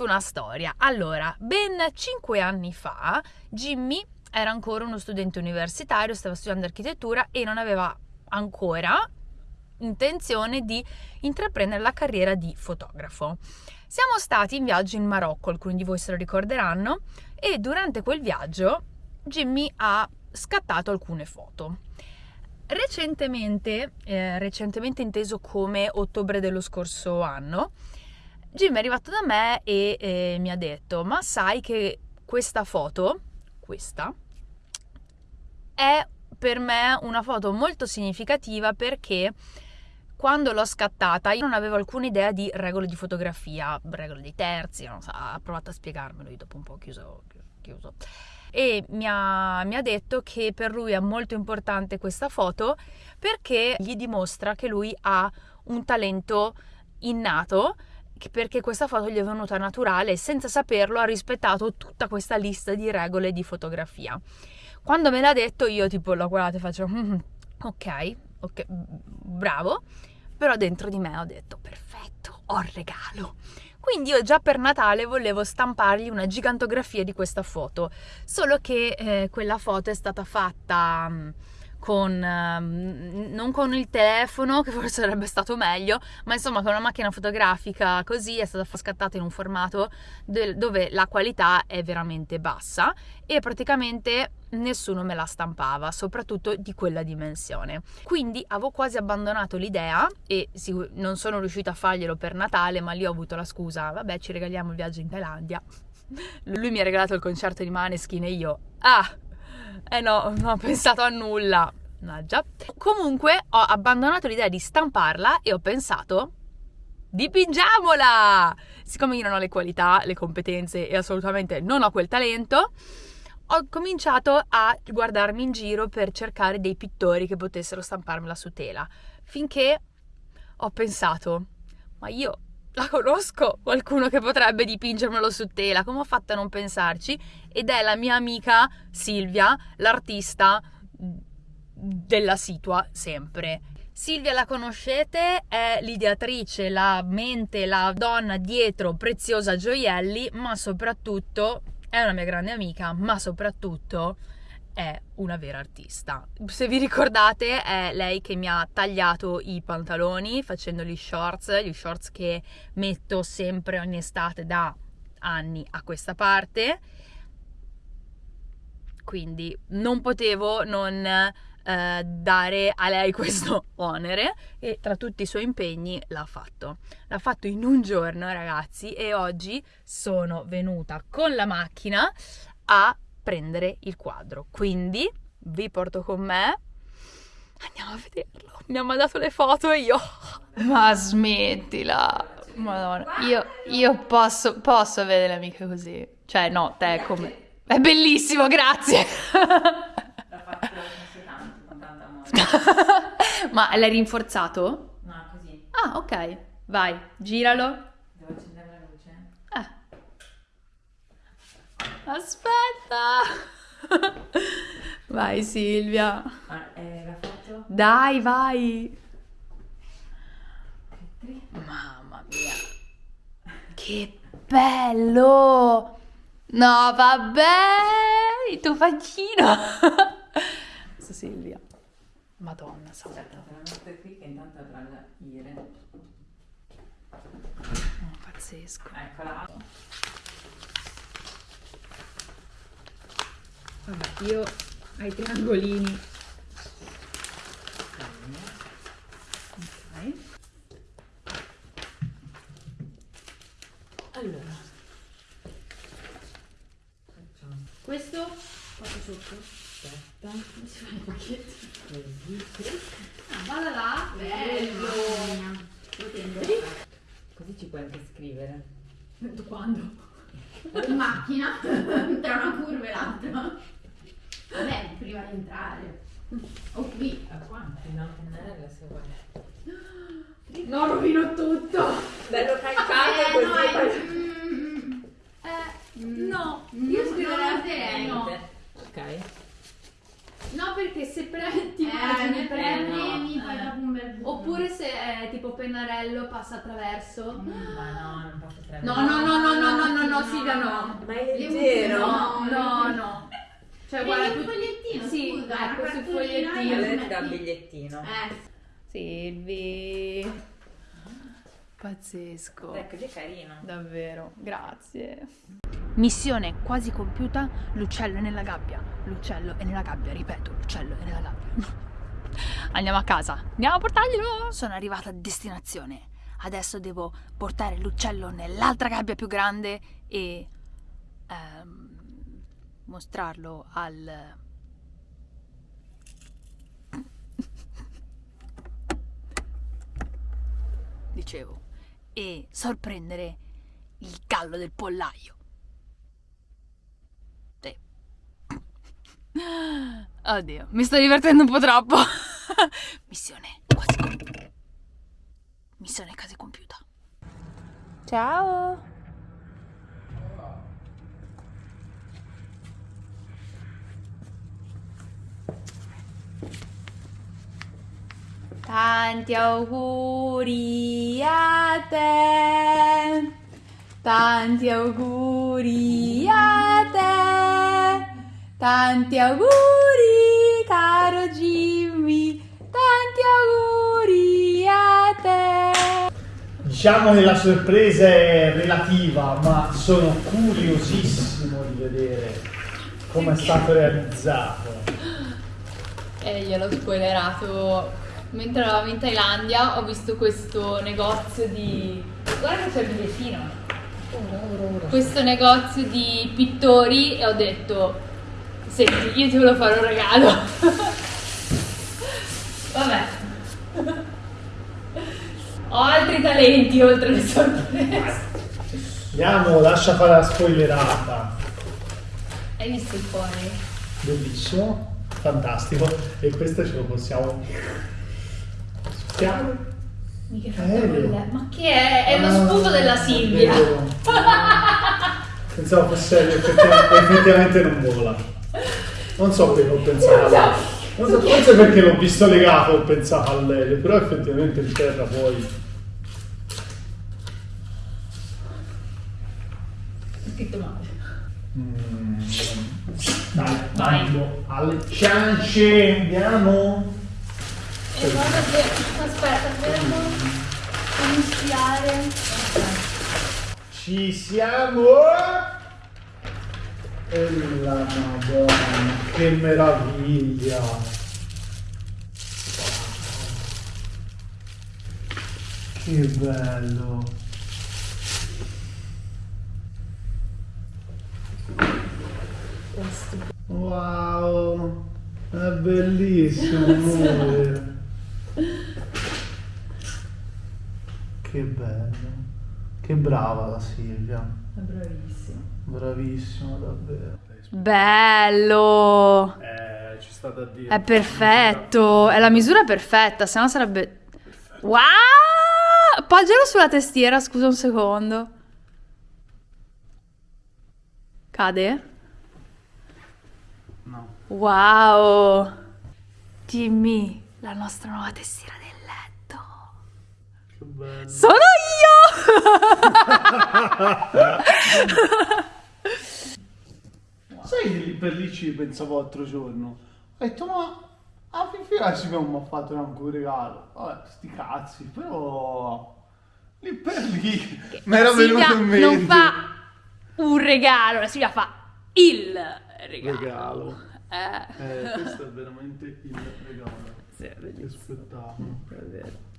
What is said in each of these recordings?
una storia. Allora, ben cinque anni fa, Jimmy era ancora uno studente universitario, stava studiando architettura e non aveva ancora intenzione di intraprendere la carriera di fotografo. Siamo stati in viaggio in Marocco, alcuni di voi se lo ricorderanno, e durante quel viaggio Jimmy ha scattato alcune foto. Recentemente, eh, recentemente inteso come ottobre dello scorso anno, Jimmy è arrivato da me e eh, mi ha detto: Ma sai che questa foto, questa, è per me una foto molto significativa perché quando l'ho scattata io non avevo alcuna idea di regole di fotografia, regole dei terzi, so, ha provato a spiegarmelo, io dopo un po' chiuso, chiuso. E mi ha, mi ha detto che per lui è molto importante questa foto perché gli dimostra che lui ha un talento innato perché questa foto gli è venuta naturale e senza saperlo ha rispettato tutta questa lista di regole di fotografia. Quando me l'ha detto io tipo l'ho guardato e faccio mm, ok, ok, bravo, però dentro di me ho detto perfetto, ho il regalo. Quindi io già per Natale volevo stampargli una gigantografia di questa foto, solo che eh, quella foto è stata fatta... Con, um, non con il telefono, che forse sarebbe stato meglio, ma insomma con una macchina fotografica così è stata scattata in un formato de- dove la qualità è veramente bassa e praticamente nessuno me la stampava, soprattutto di quella dimensione. Quindi avevo quasi abbandonato l'idea e sicur- non sono riuscita a farglielo per Natale, ma lì ho avuto la scusa, vabbè ci regaliamo il viaggio in Thailandia. Lui mi ha regalato il concerto di Maneskin e io, ah, eh no, non ho pensato a nulla. Mannaggia. Comunque ho abbandonato l'idea di stamparla e ho pensato dipingiamola! Siccome io non ho le qualità, le competenze e assolutamente non ho quel talento, ho cominciato a guardarmi in giro per cercare dei pittori che potessero stamparmela su tela. Finché ho pensato, ma io la conosco qualcuno che potrebbe dipingermelo su tela, come ho fatto a non pensarci? Ed è la mia amica Silvia, l'artista della situa sempre. Silvia la conoscete, è l'ideatrice, la mente, la donna dietro Preziosa Gioielli, ma soprattutto è una mia grande amica, ma soprattutto è una vera artista. Se vi ricordate, è lei che mi ha tagliato i pantaloni facendo gli shorts, gli shorts che metto sempre ogni estate da anni a questa parte. Quindi non potevo non eh, dare a lei questo onere e tra tutti i suoi impegni l'ha fatto. L'ha fatto in un giorno, ragazzi, e oggi sono venuta con la macchina a prendere il quadro. Quindi vi porto con me. Andiamo a vederlo. Mi ha mandato le foto e io. Ma smettila. Madonna, io, io posso, posso avere le amiche così. Cioè, no, te come. È bellissimo, grazie. Ma l'hai rinforzato? No, così. Ah, ok. Vai, giralo. Devo accendere la luce? Eh. Aspetta. Vai Silvia. Ah, eh, la foto? Dai, vai. Mamma mia. Che bello. No, vabbè. Il tuo faccino. Su Silvia. Madonna santa. Aspetta, qui che intanto avrà la ire. Oh, pazzesco. Eccola. Vabbè, io ai triangolini. Ok. Allora. Facciamo. Questo fatto sotto. Aspetta. Come si fa i pacchetti? Così. clic. Ah, vada là. Bello. Lo tengo. Così ci puoi anche scrivere. Quando? In macchina, tra una curva e l'altra. Prima di entrare. O qui. A quanti? No, pennarella se vuoi. No, rovino tutto. Bello Eh, caricato no, così. è- mm, eh, no, io scriverei no. Ok. No, perché se pre- ti Eh, premi, premi, fai eh. un bel buco. Oppure se è tipo pennarello passa attraverso. Ma no, non posso tremare. No, no, no, no, no, no, no, no, Silvia, no. Ma è Io leggero. No, no, no. Cioè, Prendi guarda, un fogliettino, Sì, scusa, ecco, sul fogliettino. Lei dà il bigliettino. Eh, Silvi. Pazzesco. Ecco, che carino. Davvero, grazie. Missione quasi compiuta, l'uccello è nella gabbia. L'uccello è nella gabbia, ripeto, l'uccello è nella gabbia. Andiamo a casa, andiamo a portarglielo. Sono arrivata a destinazione. Adesso devo portare l'uccello nell'altra gabbia più grande e ehm, mostrarlo al dicevo, e sorprendere il gallo del pollaio. Sì. Oddio, mi sto divertendo un po' troppo. Missione quasi compiuta. Missione quasi compiuta. Ciao. Tanti auguri a te, tanti auguri a te, tanti auguri caro Jimmy, tanti auguri a te. Diciamo che la sorpresa è relativa, ma sono curiosissimo di vedere come è stato realizzato. E gliel'ho spoilerato. Mentre eravamo in Thailandia ho visto questo negozio di... Guarda che c'è il bigliettino. Questo negozio di pittori e ho detto, senti, io ti volevo fare un regalo. Vabbè. Ho altri talenti oltre le sorprese. Andiamo, lascia fare la spoilerata. Hai visto il pony? Bellissimo, fantastico. E questo ce lo possiamo. Fatto Ma che è? È lo sputo della Silvia. Ah. Pensavo fosse effettivamente, effettivamente non vola. Non so perché ho pensato. Non so, forse perché l'ho visto legato ho pensato all'aereo, però effettivamente in terra poi. È scritto male. Mm. Dai, Vai. andiamo alle ciance, andiamo. E guarda che... Aspetta, fermo. Iniziare. Ci siamo! E la madonna, che meraviglia! Che bello! Wow! È bellissimo, amore! Che bello! Che brava la Silvia! È bravissimo. Bravissimo, davvero. Bello! Eh, ci sta da dire. È perfetto. È la misura perfetta, se no sarebbe... Wow! Appoggialo sulla testiera, scusa un secondo. Cade? No. Wow! Dimmi la nostra nuova testiera del letto. Che bello. Sono io! Sai che lì per lì ci pensavo l'altro giorno? Ho detto, ma a Fifi ci abbiamo fatto neanche un regalo. Vabbè, sti cazzi, però... Lì per lì mi era venuto in mente. non fa un regalo, la Silvia fa il regalo. regalo. Eh. Eh, questo è veramente il regalo. Sì, è Che spettacolo. È vero.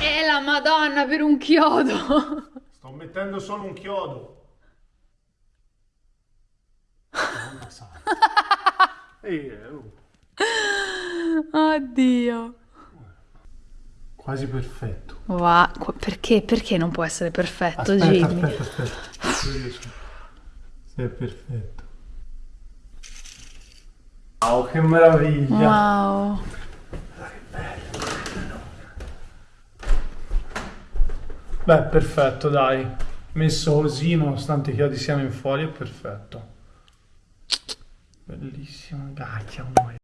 E la madonna per un chiodo. Sto mettendo solo un chiodo. Madonna santa. Ehi, eh, oh. Oddio. Quasi perfetto. Wow, perché? Perché non può essere perfetto, Aspetta, Jimmy? aspetta, aspetta. Sì, è perfetto. Wow, che meraviglia. Wow. Beh, perfetto, dai. Messo così, nonostante i chiodi siano in fuori, è perfetto. Bellissimo, cacchia, muoio.